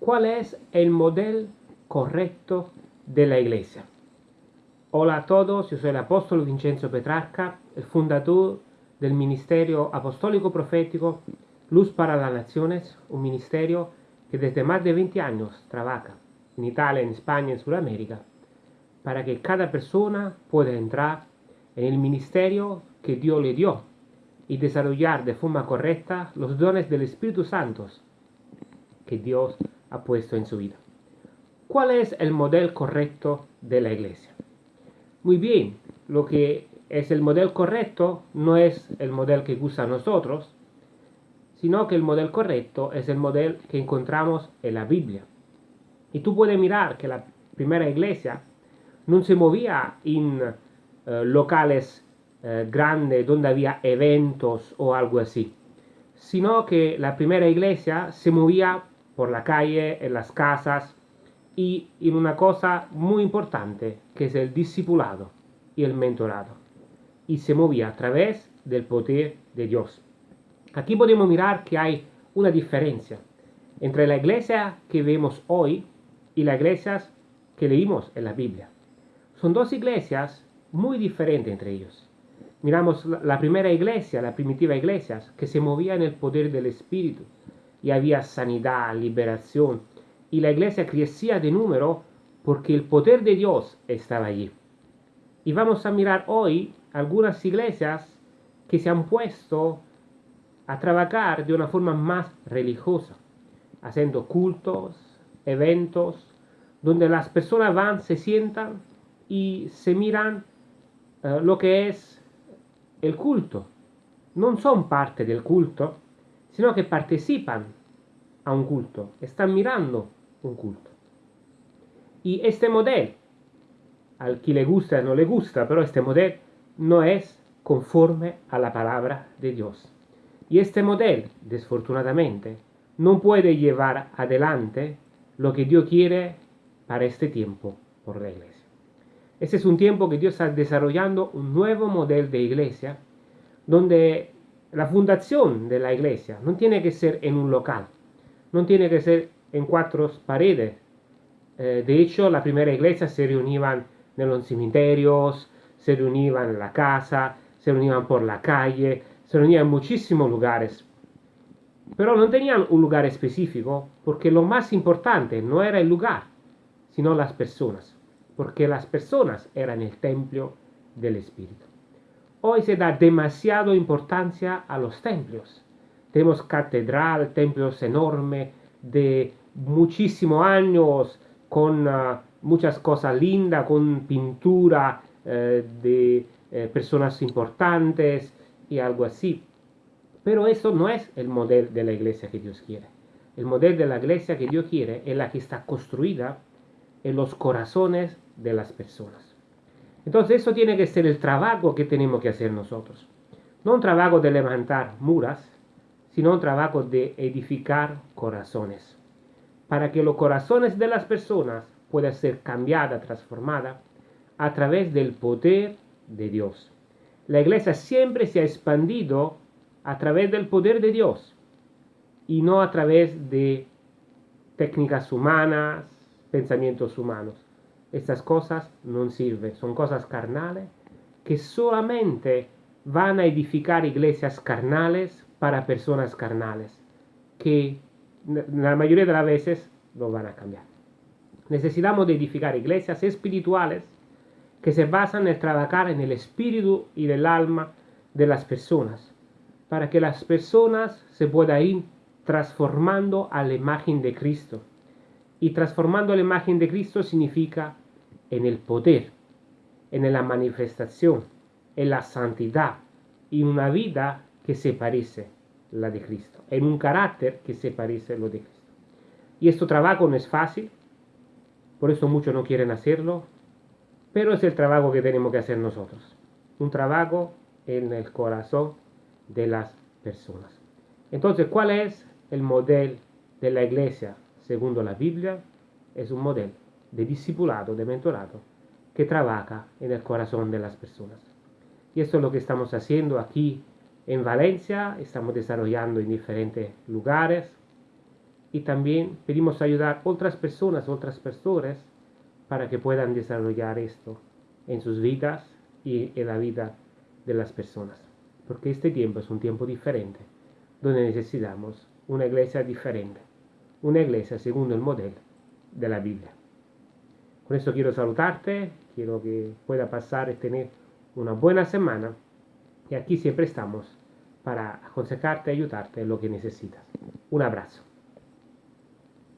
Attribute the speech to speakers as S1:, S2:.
S1: ¿Cuál es el modelo correcto de la iglesia? Hola a todos, yo soy el apóstol Vincenzo Petrarca, el fundador del Ministerio Apostólico Profético Luz para las Naciones, un ministerio que desde más de 20 años trabaja en Italia, en España, en Sudamérica, para que cada persona pueda entrar en el ministerio que Dios le dio y desarrollar de forma correcta los dones del Espíritu Santo que Dios ha puesto en su vida. ¿Cuál es el modelo correcto de la iglesia? Muy bien, lo que es el modelo correcto no es el modelo que gusta a nosotros, sino que el modelo correcto es el modelo que encontramos en la Biblia. Y tú puedes mirar que la primera iglesia no se movía en eh, locales eh, grandes donde había eventos o algo así, sino que la primera iglesia se movía por la calle, en las casas y en una cosa muy importante que es el discipulado y el mentorado. Y se movía a través del poder de Dios. Aquí podemos mirar que hay una diferencia entre la iglesia que vemos hoy y las iglesias que leímos en la Biblia. Son dos iglesias muy diferentes entre ellos. Miramos la primera iglesia, la primitiva iglesia, que se movía en el poder del Espíritu, y había sanidad, liberación. Y la iglesia crecía de número porque el poder de Dios estaba allí. Y vamos a mirar hoy algunas iglesias que se han puesto a trabajar de una forma más religiosa, haciendo cultos, eventos, donde las personas van, se sientan y se miran uh, lo que es el culto. No son parte del culto, sino que participan a un culto, están mirando un culto. Y este modelo, al que le gusta no le gusta, pero este modelo no es conforme a la palabra de Dios. Y este modelo, desfortunadamente, no puede llevar adelante lo que Dios quiere para este tiempo por la iglesia. Este es un tiempo que Dios está desarrollando un nuevo modelo de iglesia, donde la fundación de la iglesia no tiene que ser en un local, no tiene que ser en cuatro paredes. Eh, de hecho, la primera iglesia se reunían en los cementerios, se reunían en la casa, se reunían por la calle, se reunían en muchísimos lugares. Pero no tenían un lugar específico, porque lo más importante no era el lugar, sino las personas, porque las personas eran el templo del Espíritu. Hoy se da demasiado importancia a los templos. Tenemos catedral, templos enormes de muchísimos años, con uh, muchas cosas lindas, con pintura uh, de uh, personas importantes y algo así. Pero eso no es el modelo de la iglesia que Dios quiere. El modelo de la iglesia que Dios quiere es la que está construida en los corazones de las personas. Entonces eso tiene que ser el trabajo que tenemos que hacer nosotros. No un trabajo de levantar muras, sino un trabajo de edificar corazones. Para que los corazones de las personas puedan ser cambiadas, transformadas a través del poder de Dios. La iglesia siempre se ha expandido a través del poder de Dios y no a través de técnicas humanas, pensamientos humanos. Estas cosas no sirven, son cosas carnales que solamente van a edificar iglesias carnales para personas carnales, que la mayoría de las veces no van a cambiar. Necesitamos de edificar iglesias espirituales que se basan en trabajar en el espíritu y el alma de las personas, para que las personas se puedan ir transformando a la imagen de Cristo. Y transformando la imagen de Cristo significa en el poder, en la manifestación, en la santidad y una vida que se parece a la de Cristo, en un carácter que se parece a lo de Cristo. Y este trabajo no es fácil, por eso muchos no quieren hacerlo, pero es el trabajo que tenemos que hacer nosotros. Un trabajo en el corazón de las personas. Entonces, ¿cuál es el modelo de la iglesia según la Biblia? Es un modelo de discipulado, de mentorado, que trabaja en el corazón de las personas. Y esto es lo que estamos haciendo aquí en Valencia, estamos desarrollando en diferentes lugares, y también pedimos ayudar a otras personas, otras personas, para que puedan desarrollar esto en sus vidas y en la vida de las personas. Porque este tiempo es un tiempo diferente, donde necesitamos una iglesia diferente, una iglesia según el modelo de la Biblia. Con esto quiero saludarte, quiero que pueda pasar y tener una buena semana y aquí siempre estamos para aconsejarte ayudarte en lo que necesitas. Un abrazo.